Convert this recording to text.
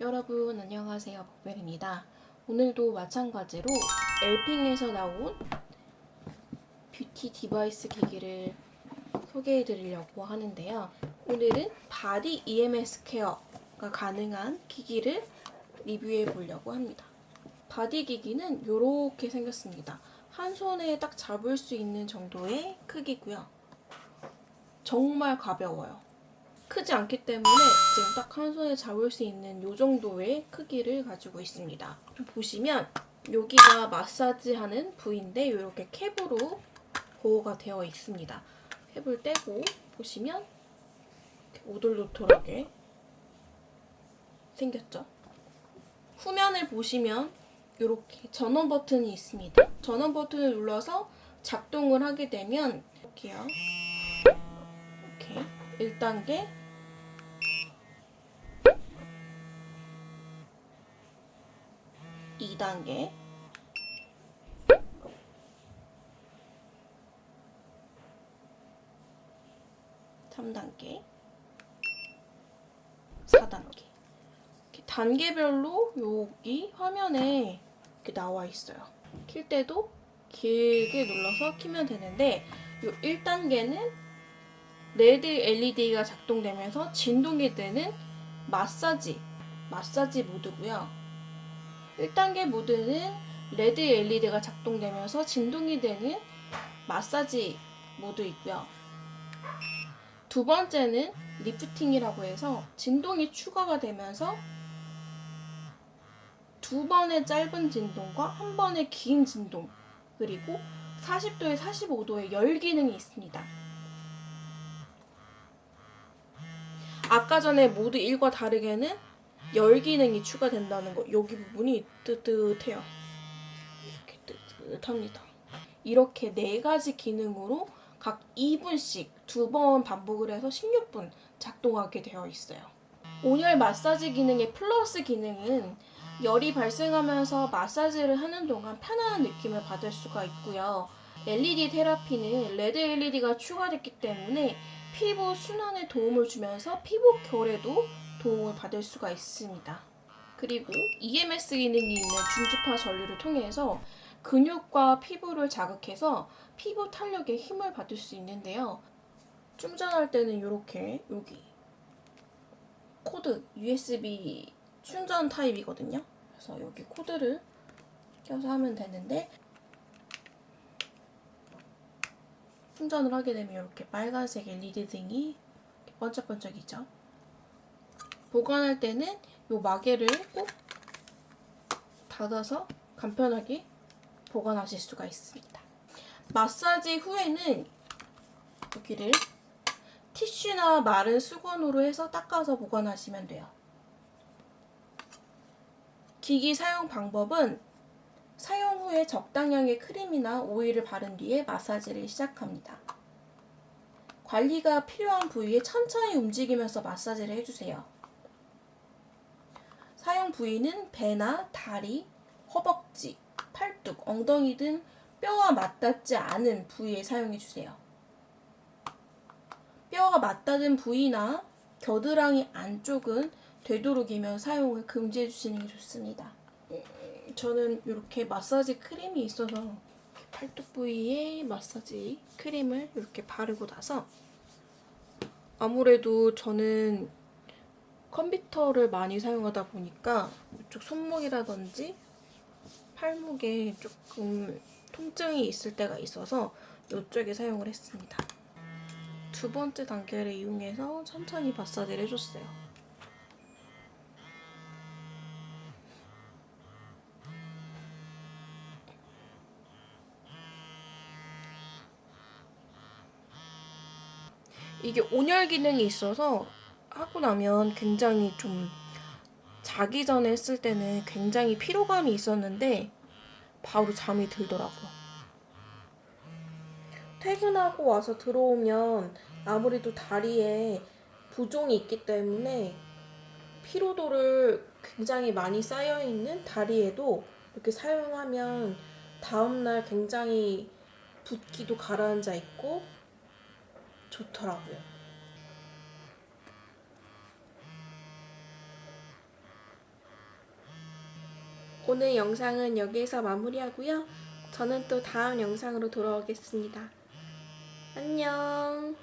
여러분 안녕하세요. 복벨입니다. 오늘도 마찬가지로 엘핑에서 나온 뷰티 디바이스 기기를 소개해 드리려고 하는데요. 오늘은 바디 EMS 케어가 가능한 기기를 리뷰해 보려고 합니다. 바디 기기는 이렇게 생겼습니다. 한 손에 딱 잡을 수 있는 정도의 크기고요. 정말 가벼워요 크지 않기 때문에 지금 딱 한 손에 잡을 수 있는 이 정도의 크기를 가지고 있습니다. 좀 보시면 여기가 마사지하는 부위인데 이렇게 캡으로 보호가 되어 있습니다. 캡을 떼고 보시면 오돌도돌하게 생겼죠? 후면을 보시면 이렇게 전원 버튼이 있습니다. 전원 버튼을 눌러서 작동을 하게 되면 이렇게요. 이렇게. 1단계 2단계 3단계 4단계 단계별로 여기 화면에 이렇게 나와 있어요. 킬 때도 길게 눌러서 키면 되는데 이 1단계는 레드 LED가 작동되면서 진동이 되는 마사지 마사지 모드고요. 1단계 모드는 레드 LED가 작동되면서 진동이 되는 마사지 모드이고요. 두 번째는 리프팅이라고 해서 진동이 추가가 되면서 두 번의 짧은 진동과 한 번의 긴 진동 그리고 40도에 45도의 열 기능이 있습니다. 아까 전에 모드 1과 다르게는 열 기능이 추가된다는 거 여기 부분이 뜨뜻해요. 이렇게 뜨뜻합니다. 이렇게 네 가지 기능으로 각 2분씩 두 번 반복을 해서 16분 작동하게 되어 있어요. 온열 마사지 기능의 플러스 기능은 열이 발생하면서 마사지를 하는 동안 편안한 느낌을 받을 수가 있고요. LED 테라피는 레드 LED가 추가됐기 때문에 피부 순환에 도움을 주면서 피부 결에도 도움을 받을 수가 있습니다. 그리고 EMS 기능이 있는 중주파 전류를 통해서 근육과 피부를 자극해서 피부 탄력에 힘을 받을 수 있는데요. 충전할 때는 이렇게 여기 코드 USB 충전 타입이거든요. 그래서 여기 코드를 껴서 하면 되는데 충전을 하게 되면 이렇게 빨간색 LED 등이 번쩍번쩍이죠. 보관할 때는 이 마개를 꼭 닫아서 간편하게 보관하실 수가 있습니다. 마사지 후에는 여기를 티슈나 마른 수건으로 해서 닦아서 보관하시면 돼요. 기기 사용 방법은 사용 후에 적당량의 크림이나 오일을 바른 뒤에 마사지를 시작합니다. 관리가 필요한 부위에 천천히 움직이면서 마사지를 해주세요. 사용 부위는 배나 다리, 허벅지, 팔뚝, 엉덩이 등 뼈와 맞닿지 않은 부위에 사용해주세요. 뼈가 맞닿은 부위나 겨드랑이 안쪽은 되도록이면 사용을 금지해 주시는 게 좋습니다. 음, 저는 이렇게 마사지 크림이 있어서 팔뚝 부위에 마사지 크림을 이렇게 바르고 나서 아무래도 저는 컴퓨터를 많이 사용하다 보니까 이쪽 손목이라든지 팔목에 조금 통증이 있을 때가 있어서 이쪽에 사용을 했습니다. 두 번째 단계를 이용해서 천천히 마사지를 해줬어요. 이게 온열 기능이 있어서 하고 나면 굉장히 좀 자기 전에 했을 때는 굉장히 피로감이 있었는데 바로 잠이 들더라고요. 퇴근하고 와서 들어오면 아무래도 다리에 부종이 있기 때문에 피로도를 굉장히 많이 쌓여있는 다리에도 이렇게 사용하면 다음날 굉장히 붓기도 가라앉아 있고 좋더라고요. 오늘 영상은 여기에서 마무리하고요. 저는 또 다음 영상으로 돌아오겠습니다. 안녕